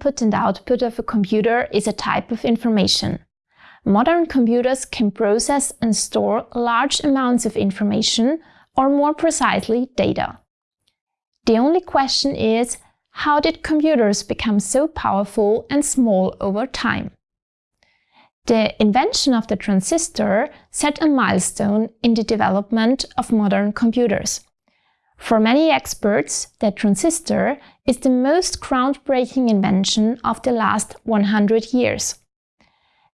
input and output of a computer is a type of information. Modern computers can process and store large amounts of information, or more precisely, data. The only question is, how did computers become so powerful and small over time? The invention of the transistor set a milestone in the development of modern computers. For many experts, the transistor is the most groundbreaking invention of the last 100 years.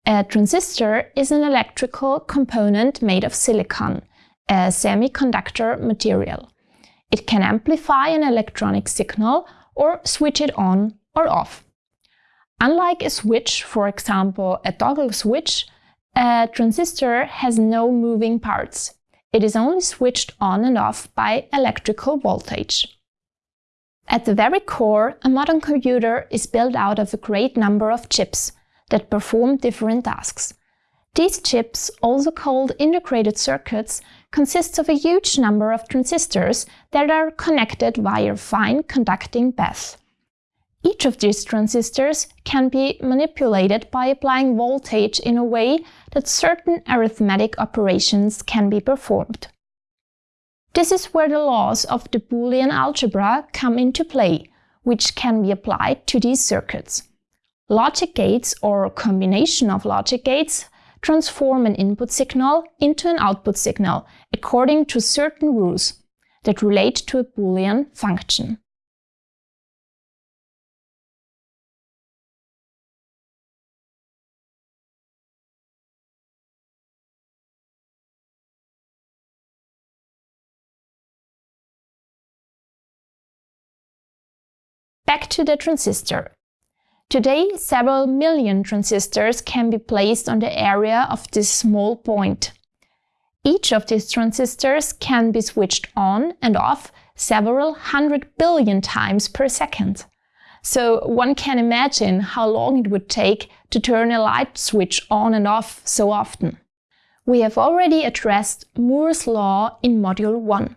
A transistor is an electrical component made of silicon, a semiconductor material. It can amplify an electronic signal or switch it on or off. Unlike a switch, for example a toggle switch, a transistor has no moving parts. It is only switched on and off by electrical voltage. At the very core, a modern computer is built out of a great number of chips that perform different tasks. These chips, also called integrated circuits, consist of a huge number of transistors that are connected via fine conducting paths. Each of these transistors can be manipulated by applying voltage in a way that certain arithmetic operations can be performed. This is where the laws of the Boolean algebra come into play, which can be applied to these circuits. Logic gates or combination of logic gates transform an input signal into an output signal according to certain rules that relate to a Boolean function. Back to the transistor. Today, several million transistors can be placed on the area of this small point. Each of these transistors can be switched on and off several hundred billion times per second. So one can imagine how long it would take to turn a light switch on and off so often. We have already addressed Moore's law in Module 1.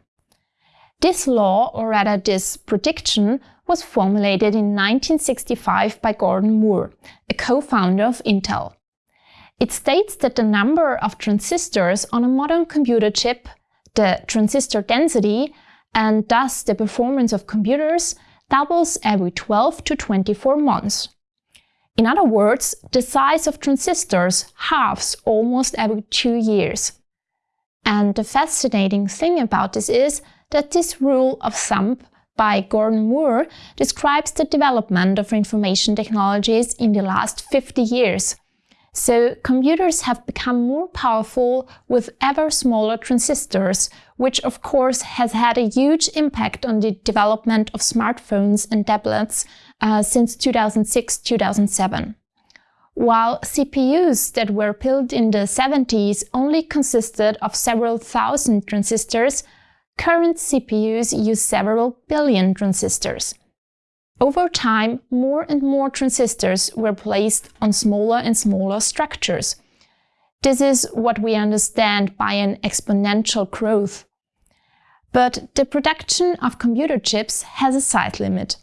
This law, or rather this prediction, was formulated in 1965 by Gordon Moore, a co-founder of Intel. It states that the number of transistors on a modern computer chip, the transistor density, and thus the performance of computers, doubles every 12 to 24 months. In other words, the size of transistors halves almost every two years. And the fascinating thing about this is that this rule of thumb by Gordon Moore describes the development of information technologies in the last 50 years. So computers have become more powerful with ever smaller transistors, which of course has had a huge impact on the development of smartphones and tablets uh, since 2006-2007. While CPUs that were built in the 70s only consisted of several thousand transistors, Current CPUs use several billion transistors. Over time, more and more transistors were placed on smaller and smaller structures. This is what we understand by an exponential growth. But the production of computer chips has a side limit.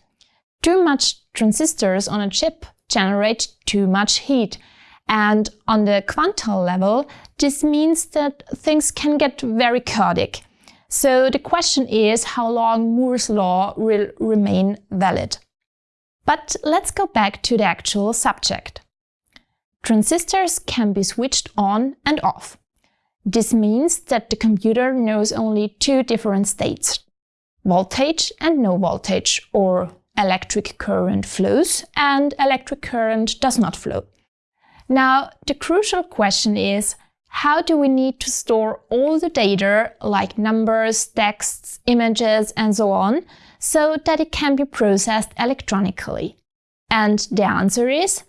Too much transistors on a chip generate too much heat. And on the quantal level, this means that things can get very chaotic. So the question is how long Moore's law will remain valid. But let's go back to the actual subject. Transistors can be switched on and off. This means that the computer knows only two different states, voltage and no voltage, or electric current flows and electric current does not flow. Now, the crucial question is, how do we need to store all the data like numbers, texts, images and so on so that it can be processed electronically? And the answer is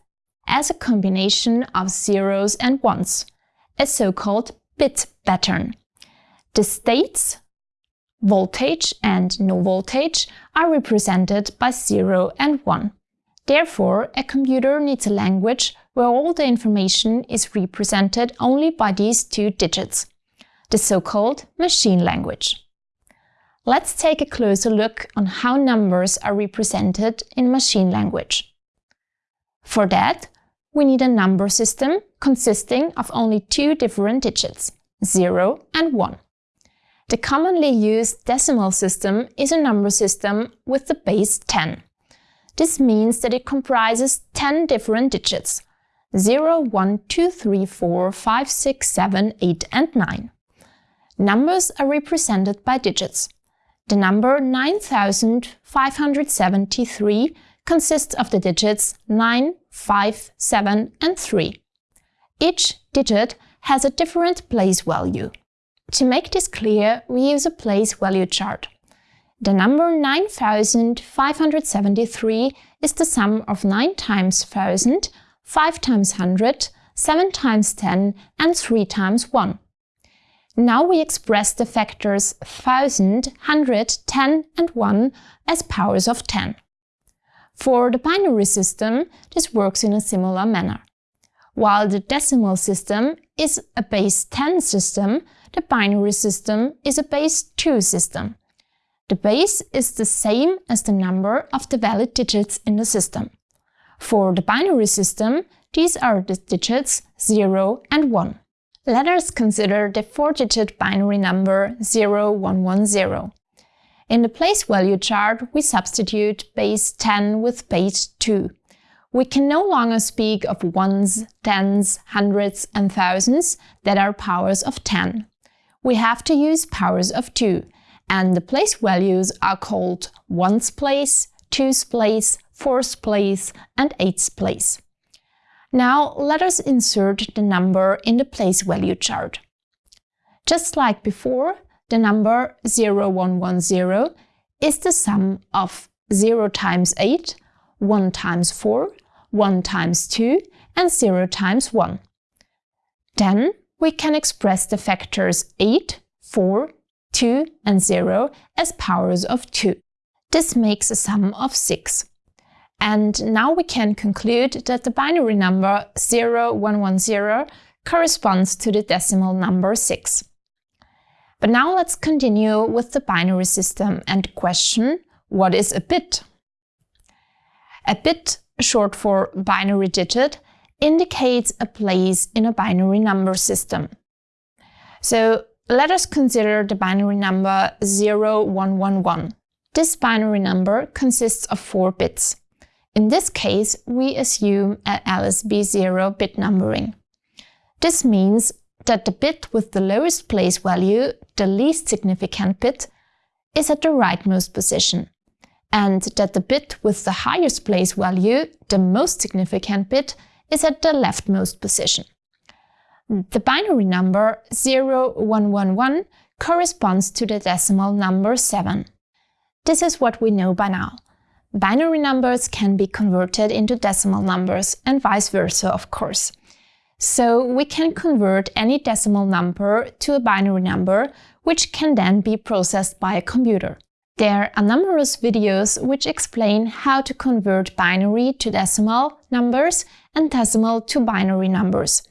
as a combination of zeros and ones, a so-called bit pattern. The states, voltage and no voltage, are represented by 0 and 1. Therefore, a computer needs a language where all the information is represented only by these two digits, the so-called machine language. Let's take a closer look on how numbers are represented in machine language. For that, we need a number system consisting of only two different digits, 0 and 1. The commonly used decimal system is a number system with the base 10. This means that it comprises 10 different digits 0, 1, 2, 3, 4, 5, 6, 7, 8 and 9. Numbers are represented by digits. The number 9573 consists of the digits 9, 5, 7 and 3. Each digit has a different place value. To make this clear, we use a place value chart. The number 9573 is the sum of 9 times 1000, 5 times 100, 7 times 10 and 3 times 1. Now we express the factors 1000, 100, 10 and 1 as powers of 10. For the binary system, this works in a similar manner. While the decimal system is a base 10 system, the binary system is a base 2 system. The base is the same as the number of the valid digits in the system. For the binary system, these are the digits 0 and 1. Let us consider the four-digit binary number 0110. In the place value chart, we substitute base 10 with base 2. We can no longer speak of ones, tens, hundreds and thousands that are powers of 10. We have to use powers of 2, and the place values are called ones place, twos place, fours place and eights place. Now let us insert the number in the place value chart. Just like before, the number 0110 is the sum of 0 times 8, 1 times 4, 1 times 2 and 0 times 1. Then we can express the factors 8, 4, 2 and 0 as powers of 2. This makes a sum of 6. And now we can conclude that the binary number 0110 corresponds to the decimal number 6. But now let's continue with the binary system and question, what is a bit? A bit, short for binary digit, indicates a place in a binary number system. So let us consider the binary number 0111. This binary number consists of four bits. In this case, we assume a LSB0 bit numbering. This means that the bit with the lowest place value, the least significant bit, is at the rightmost position, and that the bit with the highest place value, the most significant bit, is at the leftmost position. The binary number 0111 corresponds to the decimal number 7. This is what we know by now. Binary numbers can be converted into decimal numbers and vice versa, of course. So we can convert any decimal number to a binary number, which can then be processed by a computer. There are numerous videos which explain how to convert binary to decimal numbers and decimal to binary numbers.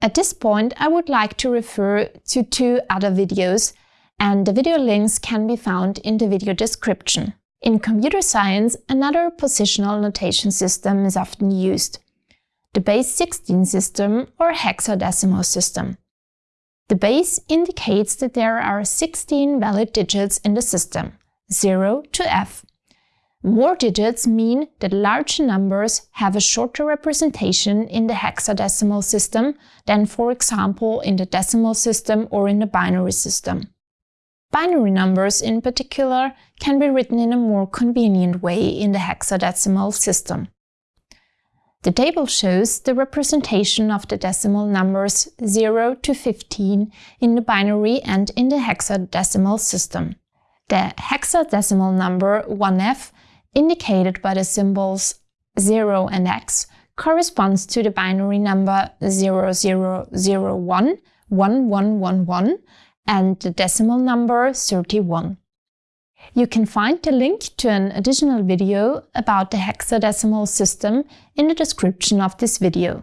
At this point, I would like to refer to two other videos, and the video links can be found in the video description. In computer science, another positional notation system is often used. The base 16 system or hexadecimal system. The base indicates that there are 16 valid digits in the system, 0 to f. More digits mean that larger numbers have a shorter representation in the hexadecimal system than, for example, in the decimal system or in the binary system. Binary numbers, in particular, can be written in a more convenient way in the hexadecimal system. The table shows the representation of the decimal numbers 0 to 15 in the binary and in the hexadecimal system. The hexadecimal number 1f, indicated by the symbols 0 and x, corresponds to the binary number 0001, 1111, and the decimal number 31. You can find the link to an additional video about the hexadecimal system in the description of this video.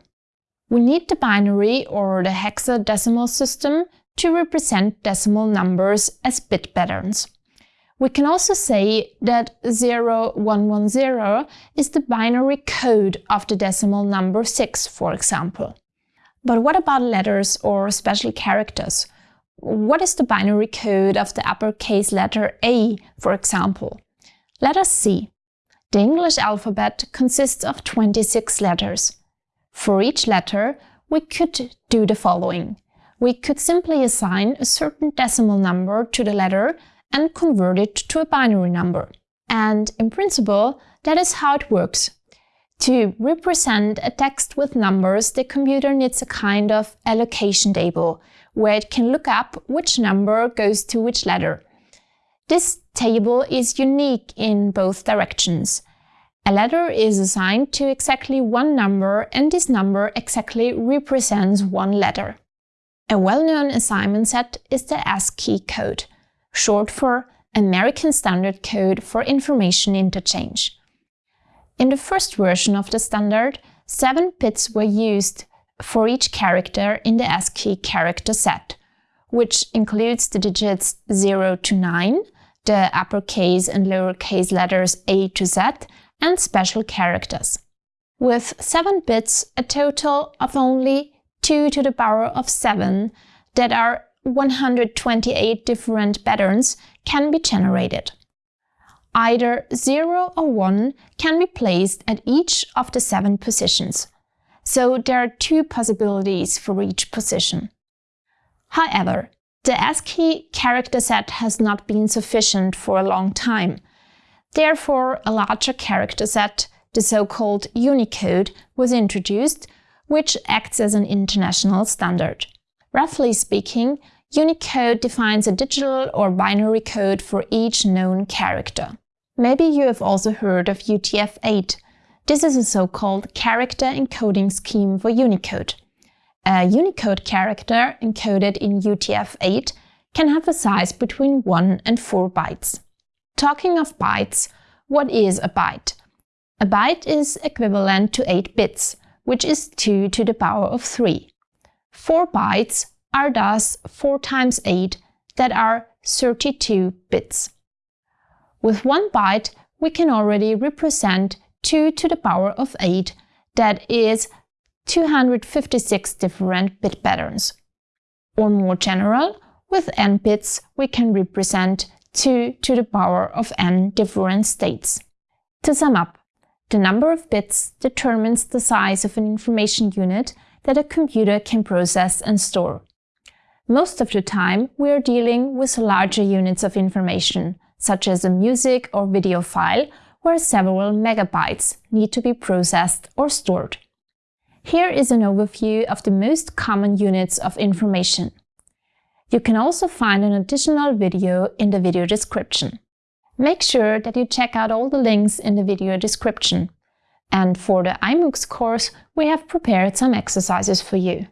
We need the binary or the hexadecimal system to represent decimal numbers as bit patterns. We can also say that 0110 is the binary code of the decimal number 6, for example. But what about letters or special characters? What is the binary code of the uppercase letter A, for example? Let us see. The English alphabet consists of 26 letters. For each letter, we could do the following. We could simply assign a certain decimal number to the letter and convert it to a binary number. And in principle, that is how it works. To represent a text with numbers, the computer needs a kind of allocation table, where it can look up which number goes to which letter. This table is unique in both directions. A letter is assigned to exactly one number and this number exactly represents one letter. A well-known assignment set is the ASCII code short for American Standard Code for Information Interchange. In the first version of the standard, seven bits were used for each character in the ASCII character set, which includes the digits 0 to 9, the uppercase and lowercase letters A to Z, and special characters. With 7 bits, a total of only 2 to the power of 7 that are 128 different patterns can be generated. Either 0 or 1 can be placed at each of the seven positions, so there are two possibilities for each position. However, the ASCII character set has not been sufficient for a long time. Therefore, a larger character set, the so-called Unicode, was introduced, which acts as an international standard. Roughly speaking, Unicode defines a digital or binary code for each known character. Maybe you have also heard of UTF-8. This is a so-called character encoding scheme for Unicode. A Unicode character encoded in UTF-8 can have a size between 1 and 4 bytes. Talking of bytes, what is a byte? A byte is equivalent to 8 bits, which is 2 to the power of 3. 4 bytes are thus 4 times 8 that are 32 bits. With 1 byte, we can already represent 2 to the power of 8, that is 256 different bit patterns. Or more general, with n bits, we can represent 2 to the power of n different states. To sum up, the number of bits determines the size of an information unit that a computer can process and store. Most of the time, we are dealing with larger units of information, such as a music or video file, where several megabytes need to be processed or stored. Here is an overview of the most common units of information. You can also find an additional video in the video description. Make sure that you check out all the links in the video description. And for the iMoox course, we have prepared some exercises for you.